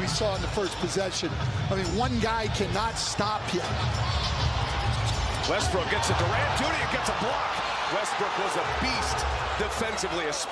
we saw in the first possession. I mean, one guy cannot stop you. Westbrook gets a Durant. Duty gets a block. Westbrook was a beast defensively, especially.